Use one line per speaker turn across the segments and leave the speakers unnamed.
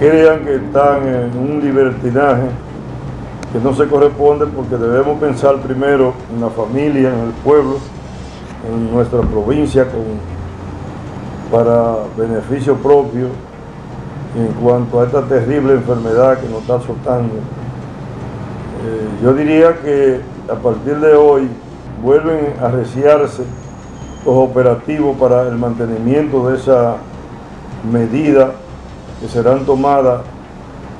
crean que están en un libertinaje que no se corresponde porque debemos pensar primero en la familia, en el pueblo, en nuestra provincia para beneficio propio en cuanto a esta terrible enfermedad que nos está azotando. Eh, yo diría que a partir de hoy vuelven a reciarse los operativos para el mantenimiento de esa medida que serán tomadas,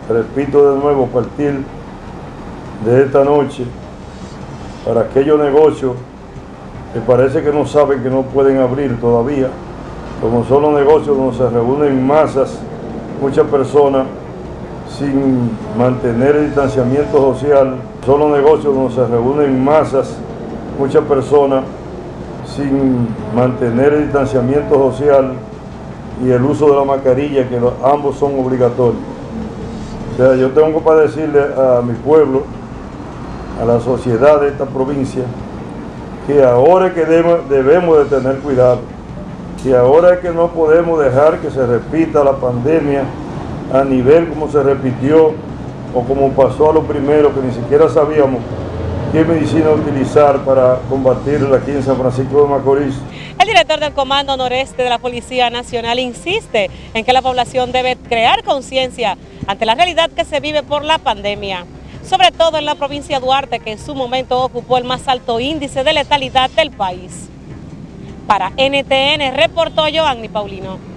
repito de nuevo, a partir de esta noche, para aquellos negocios que parece que no saben que no pueden abrir todavía, como son los negocios donde se reúnen masas, muchas personas, sin mantener el distanciamiento social, son los negocios donde se reúnen masas, muchas personas, sin mantener el distanciamiento social y el uso de la mascarilla, que ambos son obligatorios. O sea, yo tengo para decirle a mi pueblo, a la sociedad de esta provincia, que ahora es que debemos de tener cuidado, que ahora es que no podemos dejar que se repita la pandemia a nivel como se repitió o como pasó a lo primero, que ni siquiera sabíamos qué medicina utilizar para combatirla aquí en San Francisco de Macorís.
Director del Comando Noreste de la Policía Nacional insiste en que la población debe crear conciencia ante la realidad que se vive por la pandemia sobre todo en la provincia de Duarte, que en su momento ocupó el más alto índice de letalidad del país. Para NTN reportó Joanny Paulino.